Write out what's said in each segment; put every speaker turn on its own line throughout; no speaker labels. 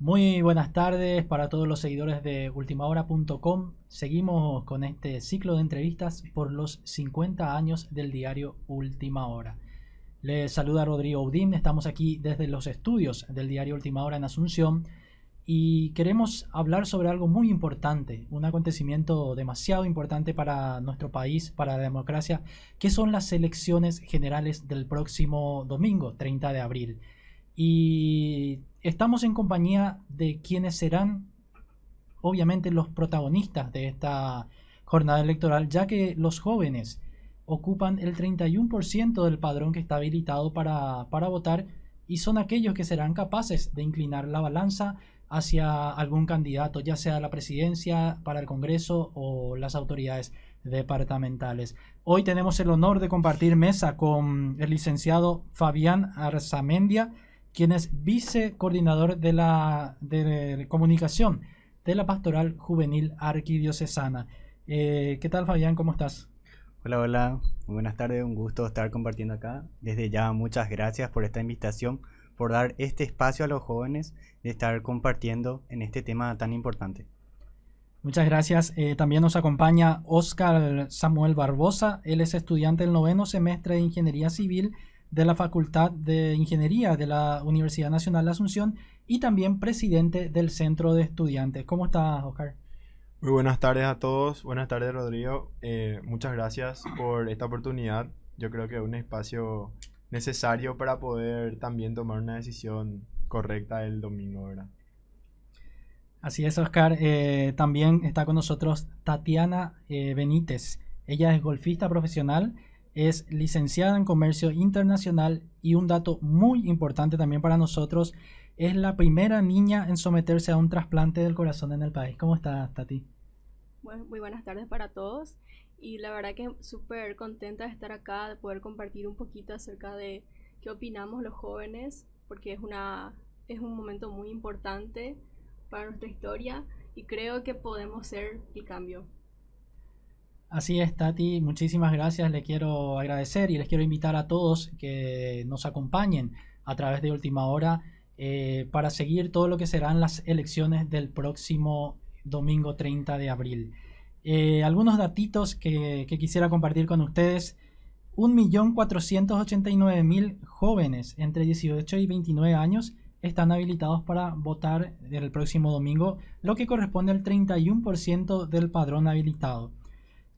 Muy buenas tardes para todos los seguidores de ultimahora.com. Seguimos con este ciclo de entrevistas por los 50 años del diario Última Hora. Les saluda Rodrigo Udín, estamos aquí desde los estudios del diario Última Hora en Asunción y queremos hablar sobre algo muy importante, un acontecimiento demasiado importante para nuestro país, para la democracia, que son las elecciones generales del próximo domingo, 30 de abril. Y estamos en compañía de quienes serán obviamente los protagonistas de esta jornada electoral, ya que los jóvenes ocupan el 31% del padrón que está habilitado para, para votar y son aquellos que serán capaces de inclinar la balanza hacia algún candidato, ya sea la presidencia, para el Congreso o las autoridades departamentales. Hoy tenemos el honor de compartir mesa con el licenciado Fabián Arzamendia, quien es vicecoordinador de la de comunicación de la Pastoral Juvenil Arquidiocesana. Eh, ¿Qué tal, Fabián? ¿Cómo estás?
Hola, hola. Muy buenas tardes. Un gusto estar compartiendo acá. Desde ya, muchas gracias por esta invitación, por dar este espacio a los jóvenes de estar compartiendo en este tema tan importante.
Muchas gracias. Eh, también nos acompaña Oscar Samuel Barbosa. Él es estudiante del noveno semestre de Ingeniería Civil de la Facultad de Ingeniería de la Universidad Nacional de Asunción y también presidente del Centro de Estudiantes. ¿Cómo estás, Oscar?
Muy buenas tardes a todos. Buenas tardes, Rodrigo. Eh, muchas gracias por esta oportunidad. Yo creo que es un espacio necesario para poder también tomar una decisión correcta el domingo, ¿verdad?
Así es, Oscar. Eh, también está con nosotros Tatiana eh, Benítez. Ella es golfista profesional es licenciada en comercio internacional y un dato muy importante también para nosotros, es la primera niña en someterse a un trasplante del corazón en el país. ¿Cómo estás, Tati?
Bueno, muy buenas tardes para todos y la verdad que súper contenta de estar acá, de poder compartir un poquito acerca de qué opinamos los jóvenes, porque es, una, es un momento muy importante para nuestra historia y creo que podemos ser el cambio.
Así es, Tati, muchísimas gracias. Le quiero agradecer y les quiero invitar a todos que nos acompañen a través de Última Hora eh, para seguir todo lo que serán las elecciones del próximo domingo 30 de abril. Eh, algunos datitos que, que, quisiera compartir con ustedes. 1.489.000 jóvenes entre 18 y 29 años están habilitados para votar el próximo domingo, lo que corresponde al 31% del padrón habilitado.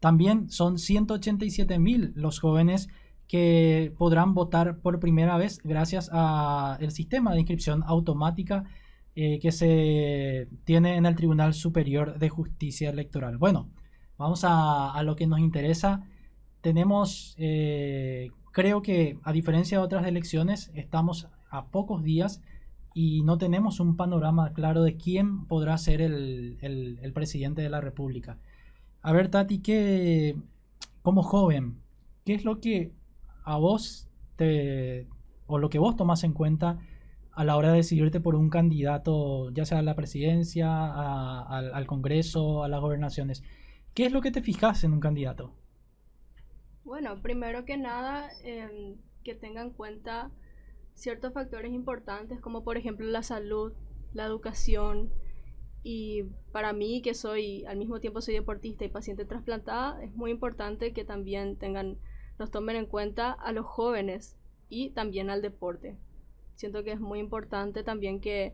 También son 187 mil los jóvenes que podrán votar por primera vez gracias al sistema de inscripción automática eh, que se tiene en el Tribunal Superior de Justicia Electoral. Bueno, vamos a, lo que nos interesa. Tenemos, eh, creo que a diferencia de otras elecciones, estamos a pocos días y no tenemos un panorama claro de quién podrá ser el presidente de la República. A ver, Tati, ¿qué, como joven, qué es lo que a vos te, o lo que vos tomas en cuenta a la hora de decidirte por un candidato, ya sea a la presidencia, al, Congreso, a las gobernaciones? ¿Qué es lo que te fijas en un candidato?
Bueno, primero que nada, em, que tenga en cuenta ciertos factores importantes como por ejemplo la salud, la educación, y para mí, que soy, al mismo tiempo soy deportista y paciente trasplantada, es muy importante que también tengan, nos tomen en cuenta a los jóvenes y también al deporte. Siento que es muy importante también que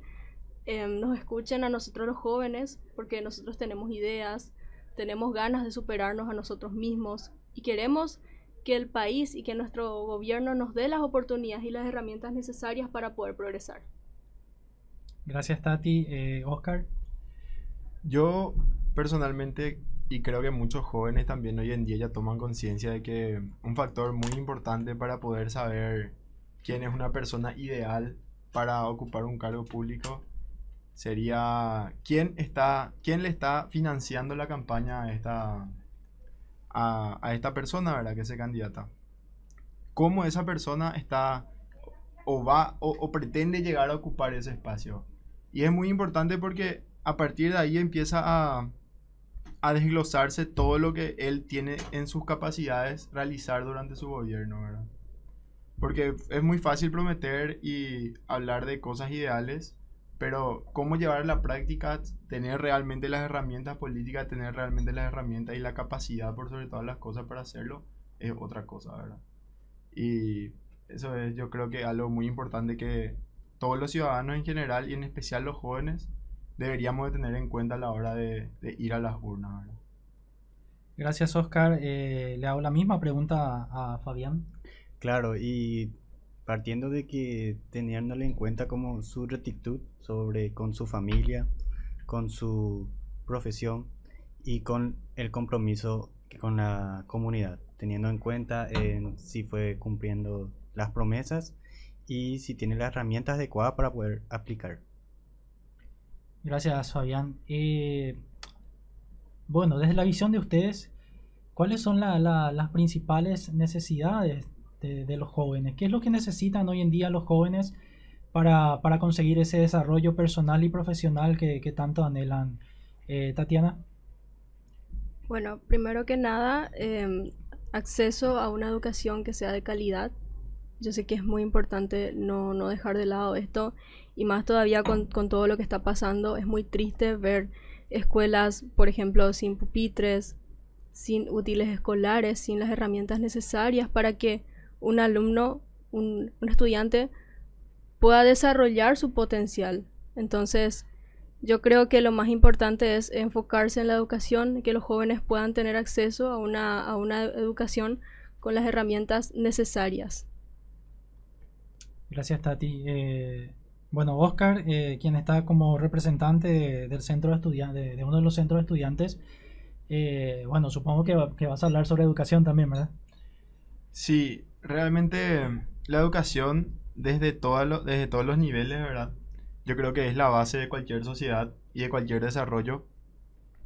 em, nos escuchen a nosotros los jóvenes, porque nosotros tenemos ideas, tenemos ganas de superarnos a nosotros mismos y queremos que el país y que nuestro gobierno nos dé las oportunidades y las herramientas necesarias para poder progresar.
Gracias Tati. Eh, Oscar.
Yo personalmente, y creo que muchos jóvenes también hoy en día ya toman conciencia de que un factor muy importante para poder saber quién es una persona ideal para ocupar un cargo público sería quién está quién le está financiando la campaña a esta a, esta persona verdad que es candidata. Cómo esa persona está o va o pretende llegar a ocupar ese espacio. Y es muy importante porque a partir de ahí empieza a, desglosarse todo lo que él tiene en sus capacidades realizar durante su gobierno, ¿verdad? Porque es muy fácil prometer y hablar de cosas ideales, pero cómo llevar a la práctica, tener realmente las herramientas políticas, tener realmente las herramientas y la capacidad por sobre todas las cosas para hacerlo, es otra cosa, ¿verdad? Y eso es yo creo que algo muy importante que todos los ciudadanos en general y en especial los jóvenes deberíamos de tener en cuenta a la hora de, ir a las urnas.
Gracias Oscar. Eh, le hago la misma pregunta a Fabián.
Claro, y partiendo de que teniéndole en cuenta como su rectitud sobre con su familia, con su profesión y con el compromiso con la comunidad, teniendo en cuenta en si fue cumpliendo las promesas y si tiene las herramientas adecuadas para poder aplicar.
Gracias, Fabián. Eh, bueno, desde la visión de ustedes, ¿cuáles son las principales necesidades de, los jóvenes? ¿Qué es lo que necesitan hoy en día los jóvenes para, conseguir ese desarrollo personal y profesional que, tanto anhelan? Eh, Tatiana.
Bueno, primero que nada, em, acceso a una educación que sea de calidad. Yo sé que es muy importante no, no dejar de lado esto y más todavía con, con, todo lo que está pasando. Es muy triste ver escuelas, por ejemplo, sin pupitres, sin útiles escolares, sin las herramientas necesarias para que un alumno, un, un estudiante, pueda desarrollar su potencial. Entonces, yo creo que lo más importante es enfocarse en la educación, que los jóvenes puedan tener acceso a una, a una educación con las herramientas necesarias.
Gracias, Tati. Eh, bueno, Oscar, eh, quien está como representante del centro de de uno de los centros de estudiantes, eh, bueno, supongo que, que, vas a hablar sobre educación también, ¿verdad?
Sí, realmente la educación desde, desde todos los niveles, ¿verdad? Yo creo que es la base de cualquier sociedad y de cualquier desarrollo.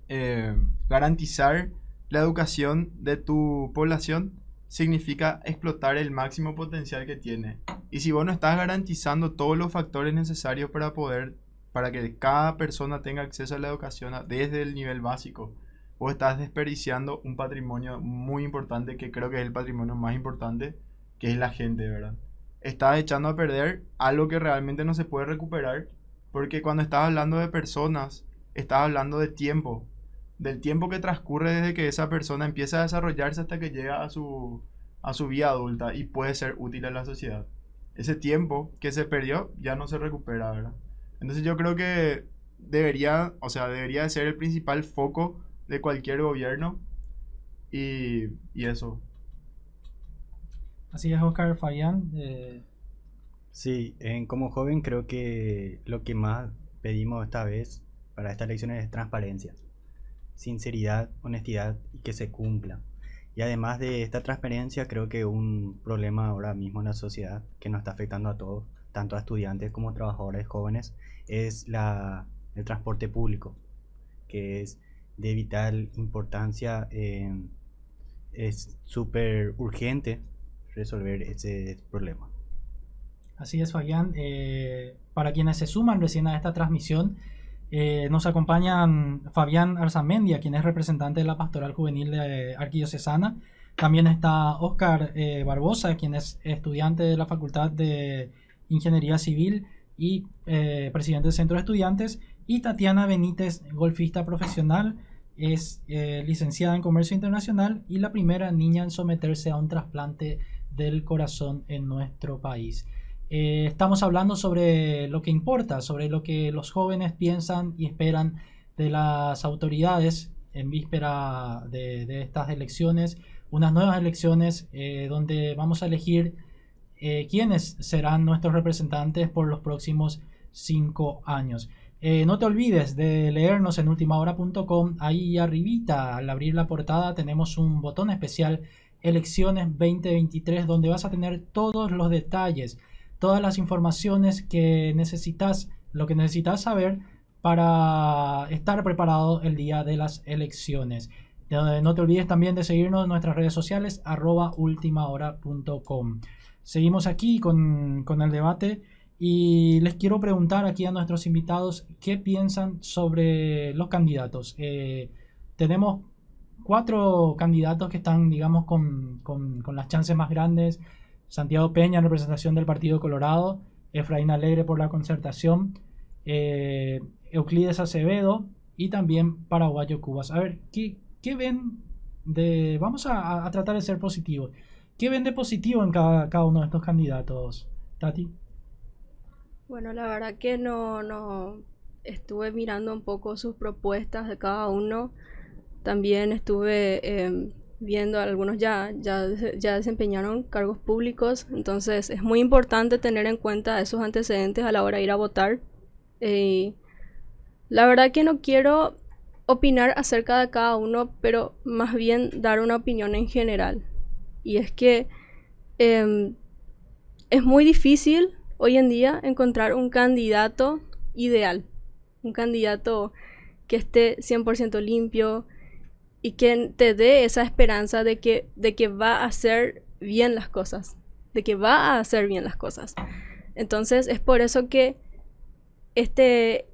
Eh, garantizar la educación de tu población significa explotar el máximo potencial que tiene. Y si vos no estás garantizando todos los factores necesarios para poder, para que cada persona tenga acceso a la educación desde el nivel básico, vos estás desperdiciando un patrimonio muy importante que creo que es el patrimonio más importante, que es la gente, ¿verdad? Estás echando a perder algo que realmente no se puede recuperar, porque cuando estás hablando de personas, estás hablando de tiempo, del tiempo que transcurre desde que esa persona empieza a desarrollarse hasta que llega a su, a su vida adulta y puede ser útil a la sociedad. Ese tiempo que se perdió ya no se recupera, ¿verdad? Entonces yo creo que debería, o sea, debería ser el principal foco de cualquier gobierno y, y eso.
Así es, Oscar Fabián. Eh,
sí, en, como joven creo que lo que más pedimos esta vez para esta elección es transparencia sinceridad, honestidad y que se cumpla. Y además de esta transparencia, creo que un problema ahora mismo en la sociedad que nos está afectando a todos, tanto a estudiantes como trabajadores jóvenes, es la, el transporte público, que es de vital importancia. es súper urgente resolver ese problema.
Así es, Fabián. Eh, para quienes se suman recién a esta transmisión, eh, nos acompañan Fabián Arzamendia, quien es representante de la Pastoral Juvenil de Arquidiocesana. También está Oscar eh, Barbosa, quien es estudiante de la Facultad de Ingeniería Civil y eh, presidente del Centro de Estudiantes. Y Tatiana Benítez, golfista profesional, es licenciada en Comercio Internacional y la primera niña en someterse a un trasplante del corazón en nuestro país. Eh, estamos hablando sobre lo que importa, sobre lo que los jóvenes piensan y esperan de las autoridades en víspera de, estas elecciones, unas nuevas elecciones eh, donde vamos a elegir eh, quiénes serán nuestros representantes por los próximos cinco años. no te olvides de leernos en ultimahora.com. Ahí arribita, al abrir la portada, tenemos un botón especial Elecciones 2023 donde vas a tener todos los detalles todas las informaciones que necesitas, lo que necesitas saber para estar preparado el día de las elecciones. No te olvides también de seguirnos en nuestras redes sociales arroba ultimahora.com. Seguimos aquí con, el debate y les quiero preguntar aquí a nuestros invitados qué piensan sobre los candidatos. Eh, tenemos cuatro candidatos que están, digamos, con, con, con las chances más grandes Santiago Peña en representación del Partido Colorado, Efraín Alegre por la concertación, eh, Euclides Acevedo y también Paraguayo Cubas. A ver, ¿qué, qué ven de... Vamos a, tratar de ser positivos. ¿Qué ven de positivo en cada, cada uno de estos candidatos, Tati?
Bueno, la verdad que no, no estuve mirando un poco sus propuestas de cada uno. También estuve eh, viendo algunos ya, ya, ya desempeñaron cargos públicos, entonces es muy importante tener en cuenta esos antecedentes a la hora de ir a votar. Eh, la verdad que no quiero opinar acerca de cada uno, pero más bien dar una opinión en general. Y es que eh, es muy difícil hoy en día encontrar un candidato ideal, un candidato que esté 100% limpio, y que te dé esa esperanza de que, de que va a hacer bien las cosas, de que va a hacer bien las cosas. Entonces es por eso que este,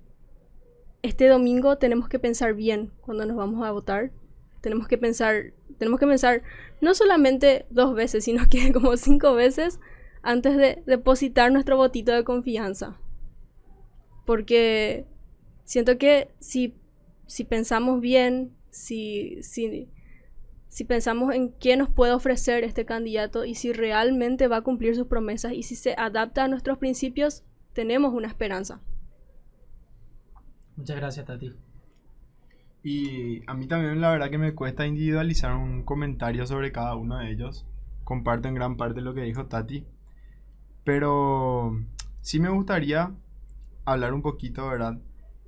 este domingo tenemos que pensar bien cuando nos vamos a votar. Tenemos que pensar, tenemos que pensar no solamente dos veces, sino que como cinco veces antes de depositar nuestro votito de confianza. Porque siento que si, si pensamos bien, si, si, si pensamos en qué nos puede ofrecer este candidato y si realmente va a cumplir sus promesas y si se adapta a nuestros principios, tenemos una esperanza.
Muchas gracias, Tati.
Y a mí también la verdad que me cuesta individualizar un comentario sobre cada uno de ellos. Comparto en gran parte lo que dijo Tati. Pero sí me gustaría hablar un poquito, ¿verdad?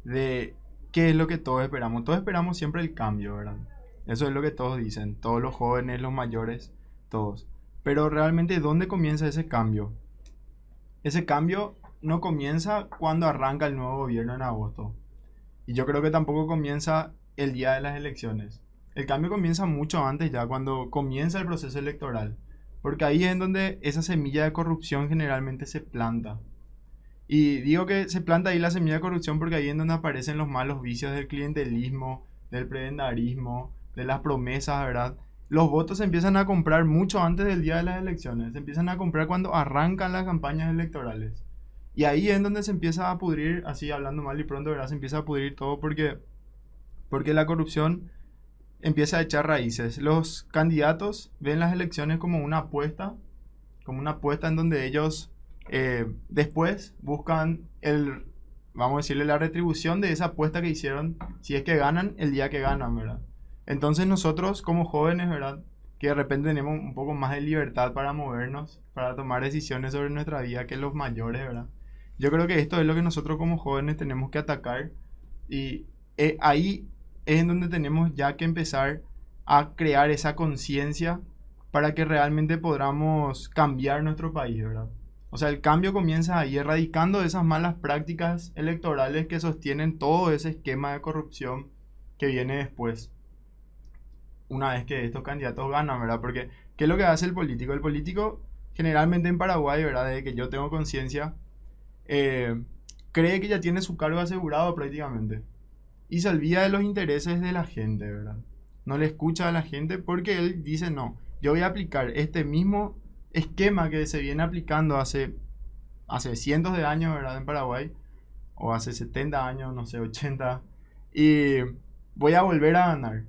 De ¿qué es lo que todos esperamos? Todos esperamos siempre el cambio, ¿verdad? Eso es lo que todos dicen, todos los jóvenes, los mayores, todos. Pero realmente, ¿dónde comienza ese cambio? Ese cambio no comienza cuando arranca el nuevo gobierno en agosto. Y yo creo que tampoco comienza el día de las elecciones. El cambio comienza mucho antes ya, cuando comienza el proceso electoral. Porque ahí es donde esa semilla de corrupción generalmente se planta. Y digo que se planta ahí la semilla de corrupción porque ahí es donde aparecen los malos vicios del clientelismo, del prebendarismo, de las promesas, ¿verdad? Los votos se empiezan a comprar mucho antes del día de las elecciones, se empiezan a comprar cuando arrancan las campañas electorales. Y ahí es donde se empieza a pudrir, así hablando mal y pronto, ¿verdad? Se empieza a pudrir todo porque, porque la corrupción empieza a echar raíces. Los candidatos ven las elecciones como una apuesta, como una apuesta en donde ellos eh, después buscan el, vamos a decirle, la retribución de esa apuesta que hicieron si es que ganan el día que ganan, ¿verdad? Entonces nosotros como jóvenes, ¿verdad? Que de repente tenemos un poco más de libertad para movernos, para tomar decisiones sobre nuestra vida que los mayores, ¿verdad? Yo creo que esto es lo que nosotros como jóvenes tenemos que atacar y eh, ahí es en donde tenemos ya que empezar a crear esa conciencia para que realmente podamos cambiar nuestro país, ¿verdad? O sea, el cambio comienza ahí, erradicando esas malas prácticas electorales que sostienen todo ese esquema de corrupción que viene después. Una vez que estos candidatos ganan, ¿verdad? Porque, ¿qué es lo que hace el político? El político, generalmente en Paraguay, ¿verdad? Desde que yo tengo conciencia, eh, cree que ya tiene su cargo asegurado prácticamente. Y se olvida de los intereses de la gente, ¿verdad? No le escucha a la gente porque él dice, no, yo voy a aplicar este mismo esquema que se viene aplicando hace, hace cientos de años, ¿verdad? En Paraguay, o hace 70 años, no sé, 80, y voy a volver a ganar.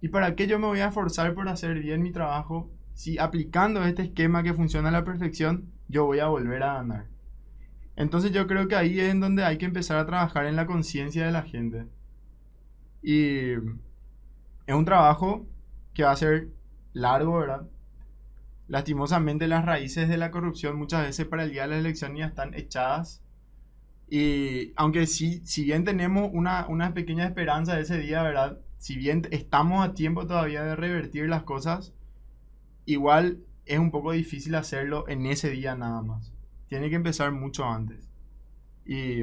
¿Y para qué yo me voy a esforzar por hacer bien mi trabajo si aplicando este esquema que funciona a la perfección, yo voy a volver a ganar? Entonces yo creo que ahí es en donde hay que empezar a trabajar en la conciencia de la gente. Y es un trabajo que va a ser largo, ¿verdad? Lastimosamente las raíces de la corrupción muchas veces para el día de la elección ya están echadas. Y aunque sí, si bien tenemos una, una pequeña esperanza de ese día, ¿verdad? Si bien estamos a tiempo todavía de revertir las cosas, igual es un poco difícil hacerlo en ese día nada más. Tiene que empezar mucho antes. Y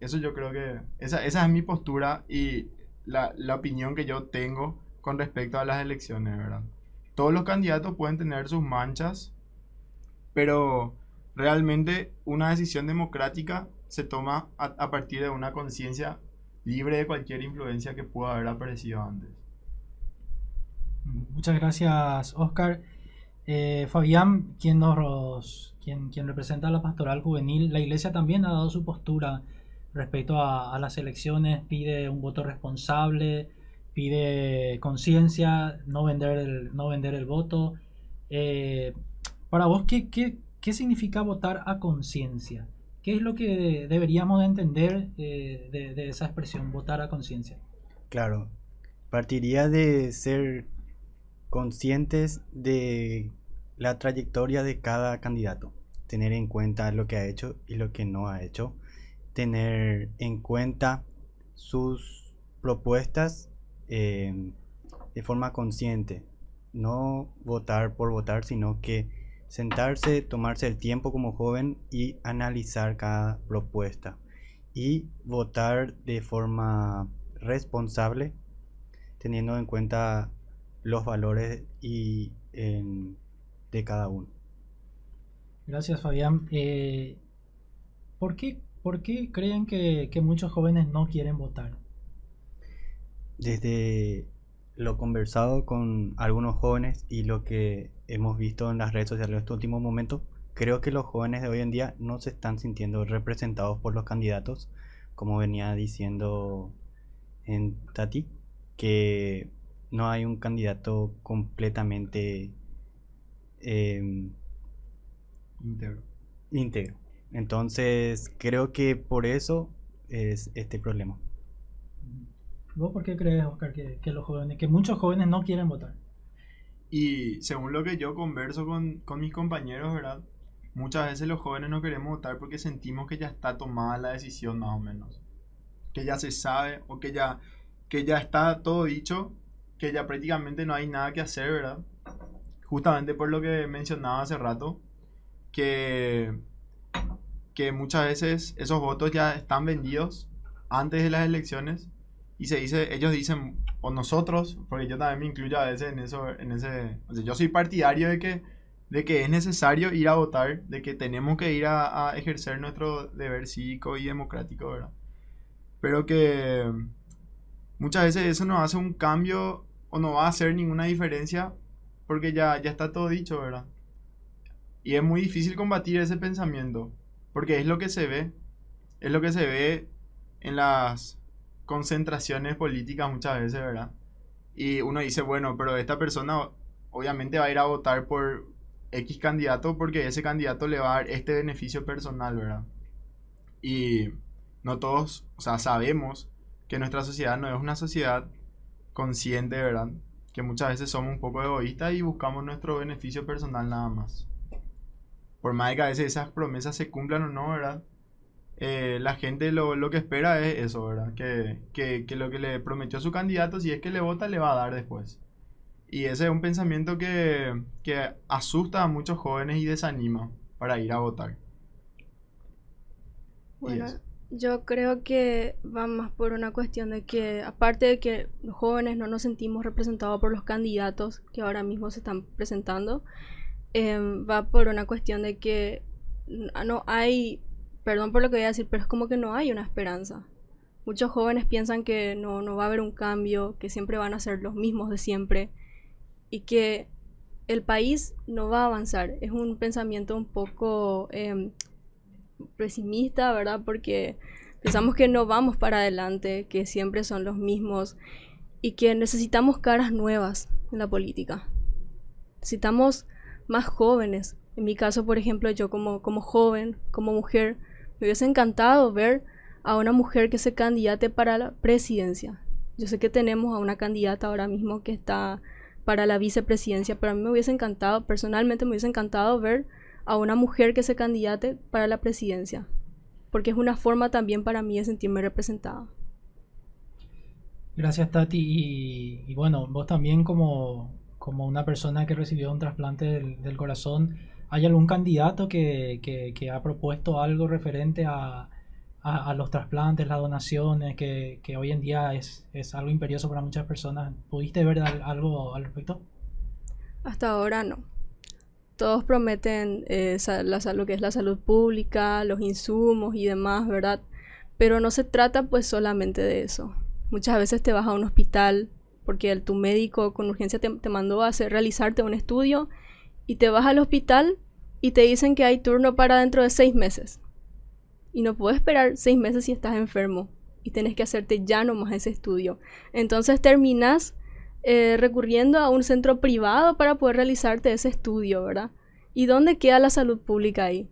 eso yo creo que, esa, esa es mi postura y la, la opinión que yo tengo con respecto a las elecciones, ¿verdad? Todos los candidatos pueden tener sus manchas, pero realmente una decisión democrática se toma a, partir de una conciencia libre de cualquier influencia que pueda haber aparecido antes.
Muchas gracias, Oscar. Eh, Fabián, quien, nos, quien, quien representa a la pastoral juvenil, la iglesia también ha dado su postura respecto a, las elecciones, pide un voto responsable, pide conciencia, no vender el, no vender el voto. Eh, para vos, ¿qué, qué, qué significa votar a conciencia? ¿Qué es lo que deberíamos de entender eh, de, de, esa expresión, votar a conciencia?
Claro, partiría de ser conscientes de la trayectoria de cada candidato, tener en cuenta lo que ha hecho y lo que no ha hecho, tener en cuenta sus propuestas eh, de forma consciente, no votar por votar, sino que sentarse, tomarse el tiempo como joven y analizar cada propuesta y votar de forma responsable teniendo en cuenta los valores y de cada uno.
Gracias Fabián. Eh, ¿por, qué, ¿Por qué creen que muchos jóvenes no quieren votar?
Desde lo conversado con algunos jóvenes y lo que hemos visto en las redes sociales en estos últimos momentos, creo que los jóvenes de hoy en día no se están sintiendo representados por los candidatos, como venía diciendo en Tati, que no hay un candidato completamente em, íntegro. Entonces, creo que por eso es este problema.
¿Vos por qué crees, Oscar, que, los jóvenes, que muchos jóvenes no quieren votar?
Y según lo que yo converso con, con mis compañeros, ¿verdad? Muchas veces los jóvenes no queremos votar porque sentimos que ya está tomada la decisión más o menos. Que ya se sabe o que ya que ya está todo dicho, que ya prácticamente no hay nada que hacer, ¿verdad? Justamente por lo que mencionaba hace rato, que, que muchas veces esos votos ya están vendidos antes de las elecciones y se dice, ellos dicen, o nosotros, porque yo también me incluyo a veces en eso, en ese, yo soy partidario de que, de que es necesario ir a votar, de que tenemos que ir a, a ejercer nuestro deber cívico y democrático, ¿verdad? Pero que muchas veces eso no hace un cambio o no va a hacer ninguna diferencia porque ya, ya está todo dicho, ¿verdad? Y es muy difícil combatir ese pensamiento porque es lo que se ve, es lo que se ve en las concentraciones políticas muchas veces, ¿verdad? Y uno dice, bueno, pero esta persona obviamente va a ir a votar por X candidato porque ese candidato le va a dar este beneficio personal, ¿verdad? Y no todos, o sea, sabemos que nuestra sociedad no es una sociedad consciente, ¿verdad? Que muchas veces somos un poco egoístas y buscamos nuestro beneficio personal nada más. Por más que a veces esas promesas se cumplan o no, ¿verdad? Eh, la gente lo, lo, que espera es eso, ¿verdad? Que, que, que, lo que le prometió su candidato, si es que le vota, le va a dar después. Y ese es un pensamiento que, que asusta a muchos jóvenes y desanima para ir a votar.
Bueno, yo creo que va más por una cuestión de que, aparte de que los jóvenes no nos sentimos representados por los candidatos que ahora mismo se están presentando, em, va por una cuestión de que no hay, perdón por lo que voy a decir, pero es como que no hay una esperanza. Muchos jóvenes piensan que no, no va a haber un cambio, que siempre van a ser los mismos de siempre y que el país no va a avanzar. Es un pensamiento un poco em, pesimista, ¿verdad? Porque pensamos que no vamos para adelante, que siempre son los mismos y que necesitamos caras nuevas en la política. Necesitamos más jóvenes. En mi caso, por ejemplo, yo como, como joven, como mujer, me hubiese encantado ver a una mujer que se candidate para la presidencia. Yo sé que tenemos a una candidata ahora mismo que está para la vicepresidencia, pero a mí me hubiese encantado, personalmente me hubiese encantado ver a una mujer que se candidate para la presidencia, porque es una forma también para mí de sentirme representada.
Gracias Tati y, bueno, vos también como, como, una persona que recibió un trasplante del, corazón, ¿hay algún candidato que, que, ha propuesto algo referente a, a, los trasplantes, las donaciones, que, que hoy en día es, es, algo imperioso para muchas personas? ¿Pudiste ver algo al respecto?
Hasta ahora no todos prometen eh, lo que es la salud pública, los insumos y demás, ¿verdad? Pero no se trata pues solamente de eso. Muchas veces te vas a un hospital porque el, tu médico con urgencia te, mandó a hacer, realizarte un estudio y te vas al hospital y te dicen que hay turno para dentro de seis meses. Y no puedes esperar seis meses si estás enfermo y tenés que hacerte ya nomás ese estudio. Entonces terminas eh, recurriendo a un centro privado para poder realizarte ese estudio, ¿verdad? ¿Y dónde queda la salud pública ahí?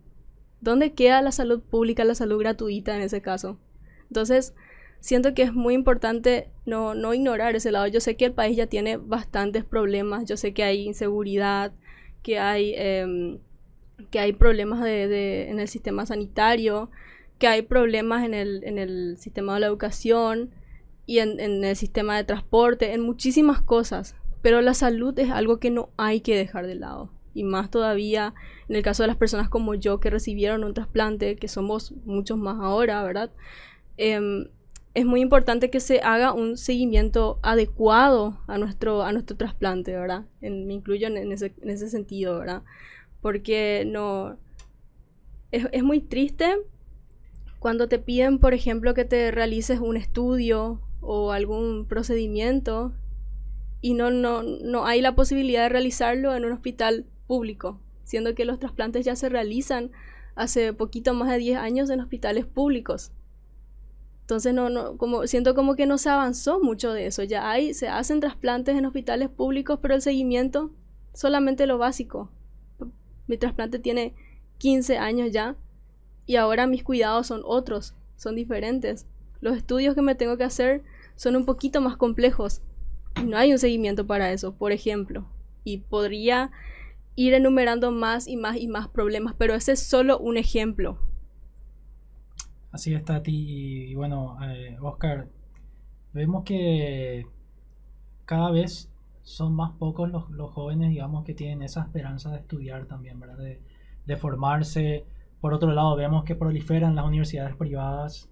¿Dónde queda la salud pública, la salud gratuita en ese caso? Entonces, siento que es muy importante no, no ignorar ese lado. Yo sé que el país ya tiene bastantes problemas, yo sé que hay inseguridad, que hay, em, que hay problemas en el sistema sanitario, que hay problemas en el, en el sistema de la educación y en, en el sistema de transporte, en muchísimas cosas. Pero la salud es algo que no hay que dejar de lado y más todavía en el caso de las personas como yo que recibieron un trasplante, que somos muchos más ahora, ¿verdad? Em, es muy importante que se haga un seguimiento adecuado a nuestro, a nuestro trasplante, ¿verdad? me incluyo en, ese, en, ese, sentido, ¿verdad? Porque no... Es, es muy triste cuando te piden, por ejemplo, que te realices un estudio o algún procedimiento y no, no, no hay la posibilidad de realizarlo en un hospital público, siendo que los trasplantes ya se realizan hace poquito más de 10 años en hospitales públicos. Entonces no, no, como, siento como que no se avanzó mucho de eso. Ya hay, se hacen trasplantes en hospitales públicos, pero el seguimiento solamente lo básico. Mi trasplante tiene 15 años ya y ahora mis cuidados son otros, son diferentes. Los estudios que me tengo que hacer son un poquito más complejos no hay un seguimiento para eso, por ejemplo. Y podría ir enumerando más y más y más problemas, pero ese es solo un ejemplo.
Así está, Tati. Y, bueno, eh, Oscar, vemos que cada vez son más pocos los, jóvenes, digamos, que tienen esa esperanza de estudiar también, ¿verdad? De, formarse. Por otro lado, vemos que proliferan las universidades privadas.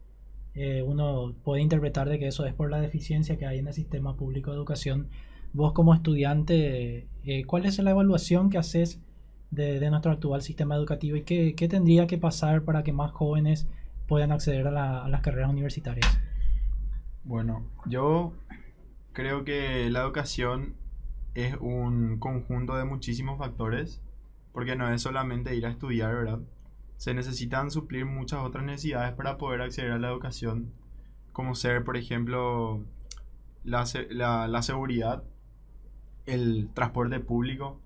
Eh, uno puede interpretar de que eso es por la deficiencia que hay en el sistema público de educación. Vos como estudiante, eh, ¿cuál es la evaluación que haces de, nuestro actual sistema educativo y qué tendría que pasar para que más jóvenes puedan acceder a, las carreras universitarias?
Bueno, yo creo que la educación es un conjunto de muchísimos factores, porque no es solamente ir a estudiar, ¿verdad? Se necesitan suplir muchas otras necesidades para poder acceder a la educación, como ser, por ejemplo, la, la, seguridad, el transporte público,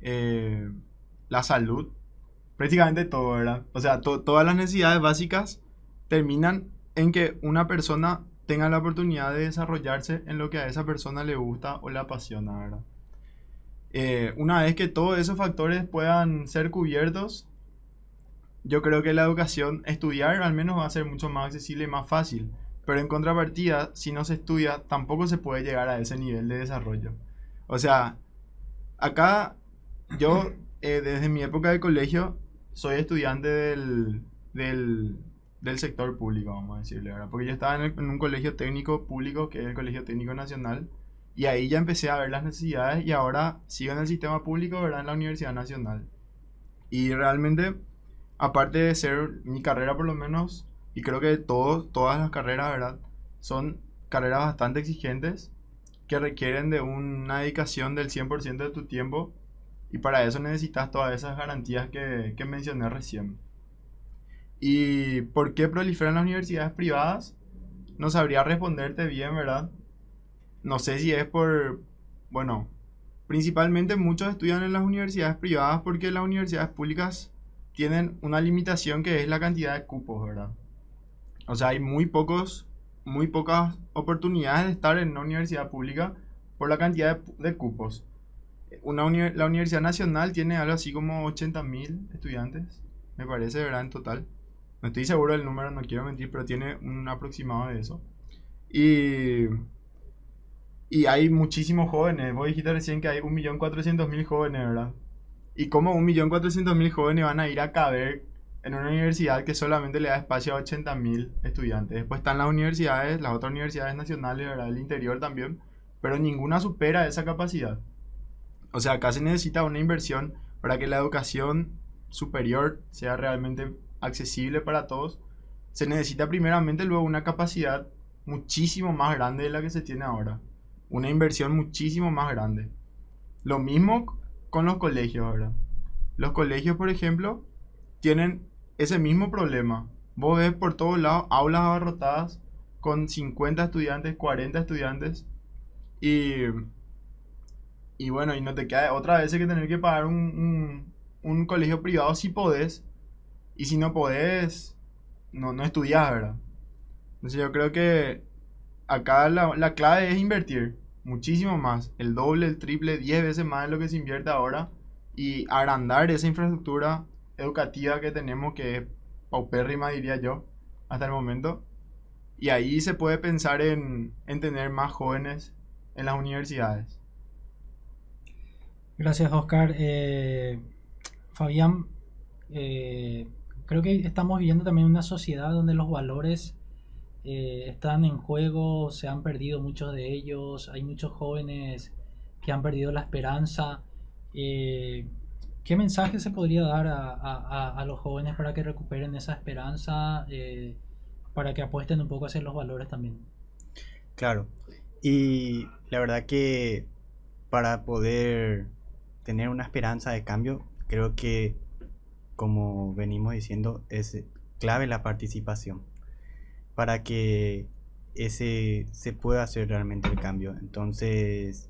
eh, la salud, prácticamente todo, ¿verdad? O sea, todas las necesidades básicas terminan en que una persona tenga la oportunidad de desarrollarse en lo que a esa persona le gusta o le apasiona, ¿verdad? Eh, una vez que todos esos factores puedan ser cubiertos, yo creo que la educación, estudiar al menos va a ser mucho más accesible y más fácil. Pero en contrapartida, si no se estudia, tampoco se puede llegar a ese nivel de desarrollo. O sea, acá yo, eh, desde mi época de colegio, soy estudiante del, del, sector público, vamos a decirle, ¿verdad? Porque yo estaba en, un colegio técnico público, que es el Colegio Técnico Nacional, y ahí ya empecé a ver las necesidades y ahora sigo en el sistema público, ¿verdad? En la Universidad Nacional. Y realmente, aparte de ser mi carrera por lo menos, y creo que todos, todas las carreras, ¿verdad? Son carreras bastante exigentes que requieren de una dedicación del 100% de tu tiempo y para eso necesitas todas esas garantías que, que mencioné recién. ¿Y por qué proliferan las universidades privadas? No sabría responderte bien, ¿verdad? No sé si es por, bueno, principalmente muchos estudian en las universidades privadas porque las universidades públicas tienen una limitación que es la cantidad de cupos, ¿verdad? O sea, hay muy pocos, muy pocas oportunidades de estar en una universidad pública por la cantidad de, de cupos una la Universidad Nacional tiene algo así como 80.000 estudiantes, me parece, ¿verdad? En total. No estoy seguro del número, no quiero mentir, pero tiene un aproximado de eso. Y, y hay muchísimos jóvenes. Vos dijiste recién que hay 1.400.000 jóvenes, ¿verdad? ¿Y cómo 1.400.000 jóvenes van a ir a caber en una universidad que solamente le da espacio a 80.000 estudiantes? Después están las universidades, las otras universidades nacionales, ¿verdad? Del interior también, pero ninguna supera esa capacidad. O sea, acá se necesita una inversión para que la educación superior sea realmente accesible para todos. Se necesita primeramente luego una capacidad muchísimo más grande de la que se tiene ahora. Una inversión muchísimo más grande. Lo mismo con los colegios, ¿verdad? Los colegios, por ejemplo, tienen ese mismo problema vos ves por todos lados aulas abarrotadas con 50 estudiantes, 40 estudiantes y, y bueno, y no te queda otra vez que tener que pagar un, un, colegio privado si podés y si no podés, no, no estudiás, ¿verdad? Entonces yo creo que acá la, la clave es invertir muchísimo más, el doble, el triple, 10 veces más de lo que se invierte ahora y agrandar esa infraestructura educativa que tenemos que es paupérrima diría yo hasta el momento y ahí se puede pensar en, en tener más jóvenes en las universidades.
Gracias Oscar. Eh, Fabián, eh, creo que estamos viviendo también una sociedad donde los valores eh, están en juego, se han perdido muchos de ellos, hay muchos jóvenes que han perdido la esperanza. ¿Qué mensaje se podría dar a, los jóvenes para que recuperen esa esperanza, para que apuesten un poco hacia los valores también?
Claro, y la verdad que para poder tener una esperanza de cambio, creo que, como venimos diciendo, es clave la participación para que ese se pueda hacer realmente el cambio. Entonces,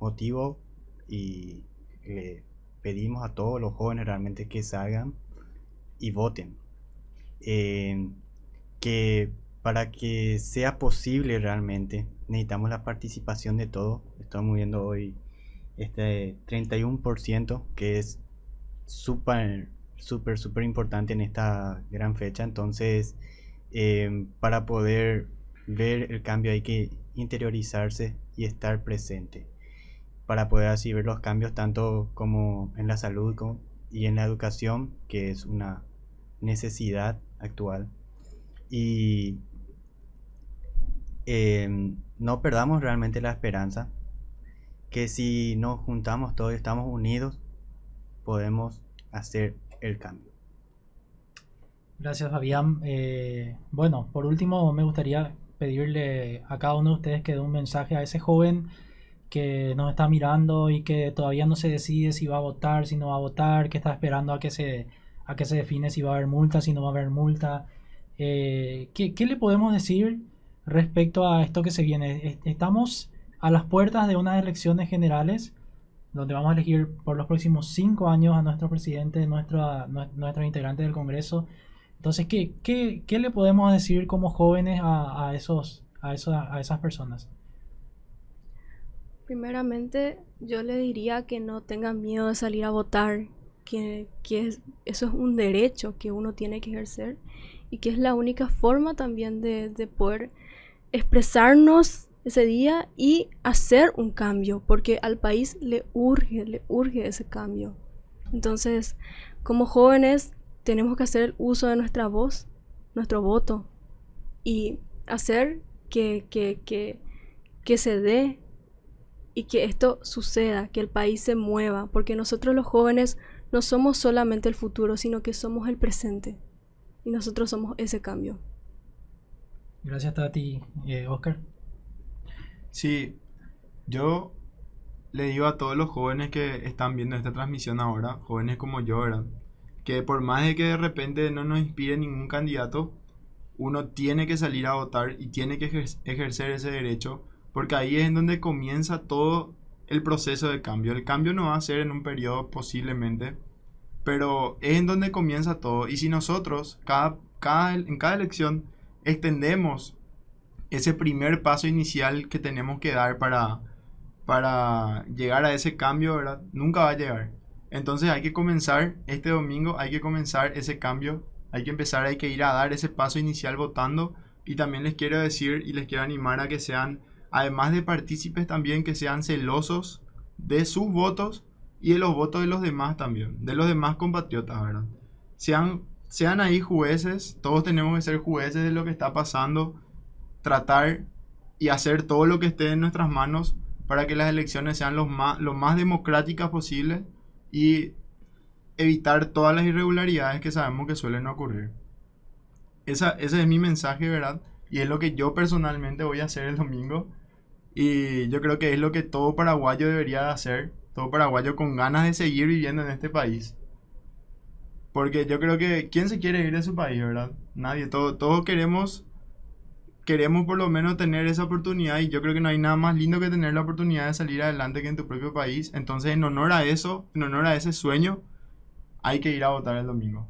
motivo y le pedimos a todos los jóvenes realmente que salgan y voten. Eh, que para que sea posible realmente necesitamos la participación de todos. Estamos viendo hoy este 31% que es súper, súper, súper importante en esta gran fecha. Entonces, Em, para poder ver el cambio hay que interiorizarse y estar presente para poder así ver los cambios tanto como en la salud y en la educación que es una necesidad actual y em, no perdamos realmente la esperanza que si nos juntamos todos y estamos unidos podemos hacer el cambio
Gracias, Fabián. Eh, bueno, por último, me gustaría pedirle a cada uno de ustedes que dé un mensaje a ese joven que nos está mirando y que todavía no se decide si va a votar, si no va a votar, que está esperando a que se, a que se define si va a haber multa, si no va a haber multa. Eh, ¿qué, ¿Qué le podemos decir respecto a esto que se viene? Estamos a las puertas de unas elecciones generales donde vamos a elegir por los próximos cinco años a nuestro presidente, nuestro, nuestros integrantes del Congreso. Entonces, ¿qué, qué, qué le podemos decir como jóvenes a, a esos, a, esas personas?
Primeramente, yo le diría que no tengan miedo de salir a votar, que, que eso es un derecho que uno tiene que ejercer y que es la única forma también de, de poder expresarnos ese día y hacer un cambio, porque al país le urge, le urge ese cambio. Entonces, como jóvenes, tenemos que hacer uso de nuestra voz, nuestro voto y hacer que, que, que, que se dé y que esto suceda, que el país se mueva, porque nosotros los jóvenes no somos solamente el futuro, sino que somos el presente y nosotros somos ese cambio.
Gracias Tati. Eh, Oscar.
Sí, yo le digo a todos los jóvenes que están viendo esta transmisión ahora, jóvenes como yo, ¿verdad? que por más de que de repente no nos inspire ningún candidato, uno tiene que salir a votar y tiene que ejercer ese derecho, porque ahí es en donde comienza todo el proceso de cambio. El cambio no va a ser en un periodo posiblemente, pero es en donde comienza todo. Y si nosotros, cada, cada, en cada elección, extendemos ese primer paso inicial que tenemos que dar para, para llegar a ese cambio, ¿verdad? Nunca va a llegar. Entonces hay que comenzar este domingo, hay que comenzar ese cambio, hay que empezar, hay que ir a dar ese paso inicial votando y también les quiero decir y les quiero animar a que sean, además de partícipes también, que sean celosos de sus votos y de los votos de los demás también, de los demás compatriotas, ¿verdad? Sean, sean ahí jueces, todos tenemos que ser jueces de lo que está pasando, tratar y hacer todo lo que esté en nuestras manos para que las elecciones sean lo más, lo más democráticas posible y evitar todas las irregularidades que sabemos que suelen ocurrir. Esa, ese es mi mensaje, ¿verdad? Y es lo que yo personalmente voy a hacer el domingo. Y yo creo que es lo que todo paraguayo debería hacer. Todo paraguayo con ganas de seguir viviendo en este país. Porque yo creo que, ¿quién se quiere ir de su país, verdad? Nadie, todo, todos queremos, queremos por lo menos tener esa oportunidad y yo creo que no hay nada más lindo que tener la oportunidad de salir adelante que en tu propio país. Entonces, en honor a eso, en honor a ese sueño, hay que ir a votar el domingo.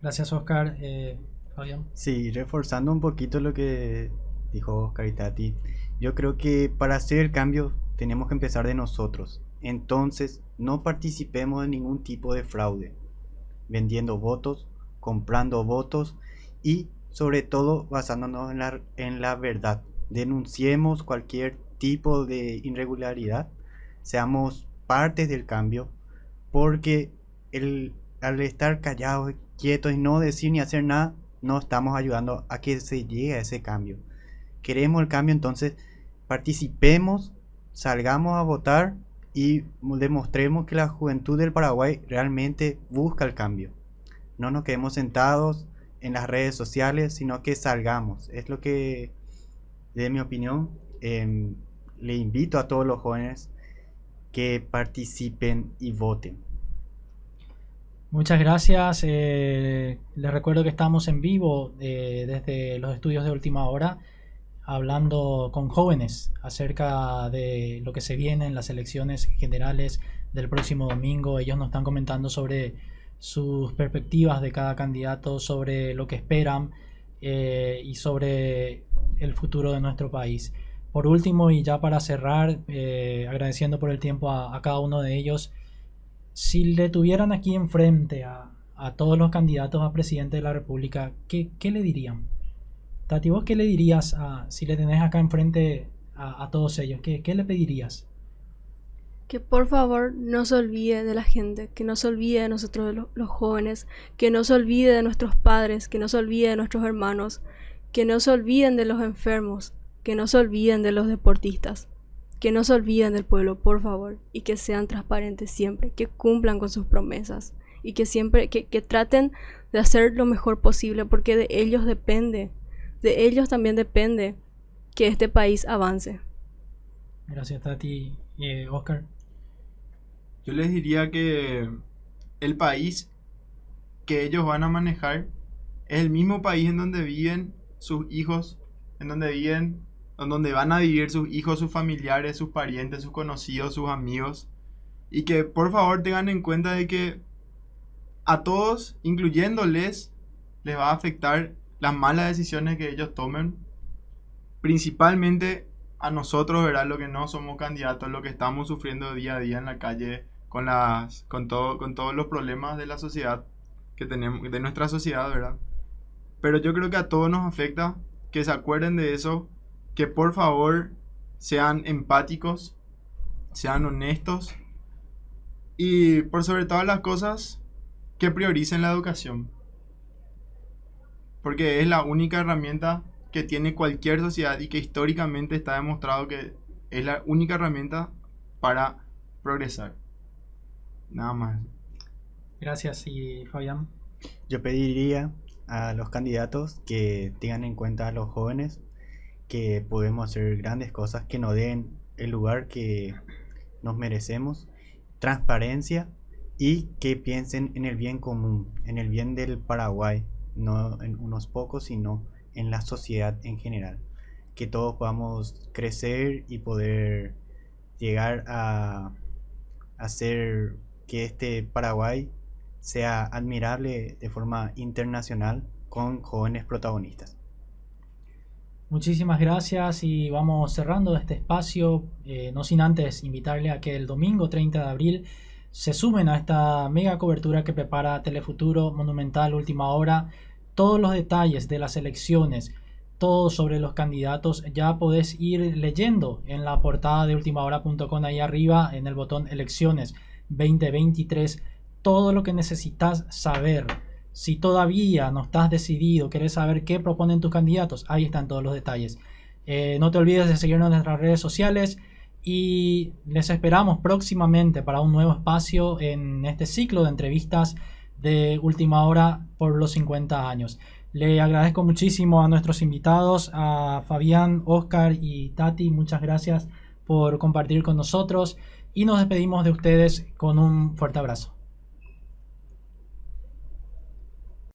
Gracias, Oscar. Eh, Fabián.
Sí, reforzando un poquito lo que dijo Oscar y Tati, yo creo que para hacer el cambio tenemos que empezar de nosotros. Entonces, no participemos en ningún tipo de fraude, vendiendo votos, comprando votos y sobre todo basándonos en la, en la verdad. Denunciemos cualquier tipo de irregularidad, seamos parte del cambio, porque el, al estar callados, quietos y no decir ni hacer nada, no estamos ayudando a que se llegue a ese cambio. Queremos el cambio, entonces participemos, salgamos a votar y demostremos que la juventud del Paraguay realmente busca el cambio. No nos quedemos sentados en las redes sociales, sino que salgamos. Es lo que, de mi opinión, em, le invito a todos los jóvenes que participen y voten.
Muchas gracias. Eh, les recuerdo que estamos en vivo eh, desde los estudios de última hora hablando con jóvenes acerca de lo que se viene en las elecciones generales del próximo domingo. Ellos nos están comentando sobre sus perspectivas de cada candidato, sobre lo que esperan eh, y sobre el futuro de nuestro país. Por último, y ya para cerrar, eh, agradeciendo por el tiempo a, cada uno de ellos, si le tuvieran aquí enfrente a, a todos los candidatos a presidente de la República, ¿qué, le dirían? Tati, ¿vos qué le dirías a, si le tenés acá enfrente a, todos ellos? ¿Qué, le pedirías?
Que por favor no se olvide de la gente, que no se olvide de nosotros los, jóvenes, que no se olvide de nuestros padres, que no se olvide de nuestros hermanos, que no se olviden de los enfermos, que no se olviden de los deportistas, que no se olviden del pueblo, por favor, y que sean transparentes siempre, que cumplan con sus promesas y que siempre, que, que traten de hacer lo mejor posible, porque de ellos depende de ellos también depende que este país avance.
Gracias, Tati. Eh, Oscar.
Yo les diría que el país que ellos van a manejar es el mismo país en donde viven sus hijos, en donde viven, en donde van a vivir sus hijos, sus familiares, sus parientes, sus conocidos, sus amigos. Y que por favor tengan en cuenta de que a todos, incluyéndoles, les va a afectar las malas decisiones que ellos tomen, principalmente a nosotros, ¿verdad? Lo que no somos candidatos, lo que estamos sufriendo día a día en la calle con las con todo con todos los problemas de la sociedad que tenemos de nuestra sociedad, ¿verdad? Pero yo creo que a todos nos afecta que se acuerden de eso, que por favor sean empáticos, sean honestos y por sobre todas las cosas que prioricen la educación porque es la única herramienta que tiene cualquier sociedad y que históricamente está demostrado que es la única herramienta para progresar. Nada más.
Gracias y Fabián.
Yo pediría a los candidatos que tengan en cuenta a los jóvenes que podemos hacer grandes cosas, que nos den el lugar que nos merecemos, transparencia y que piensen en el bien común, en el bien del Paraguay, no en unos pocos, sino en la sociedad en general. Que todos podamos crecer y poder llegar a hacer que este Paraguay sea admirable de forma internacional con jóvenes protagonistas.
Muchísimas gracias y vamos cerrando este espacio, eh, no sin antes invitarle a que el domingo 30 de abril se sumen a esta mega cobertura que prepara Telefuturo Monumental Última Hora todos los detalles de las elecciones, todo sobre los candidatos, ya podés ir leyendo en la portada de ultimahora.com ahí arriba en el botón elecciones 2023 todo lo que necesitas saber. Si todavía no estás decidido, querés saber qué proponen tus candidatos, ahí están todos los detalles. Eh, no te olvides de seguirnos en nuestras redes sociales y les esperamos próximamente para un nuevo espacio en este ciclo de entrevistas de última hora por los 50 años. Le agradezco muchísimo a nuestros invitados, a Fabián, Oscar y Tati. Muchas gracias por compartir con nosotros y nos despedimos de ustedes con un fuerte abrazo.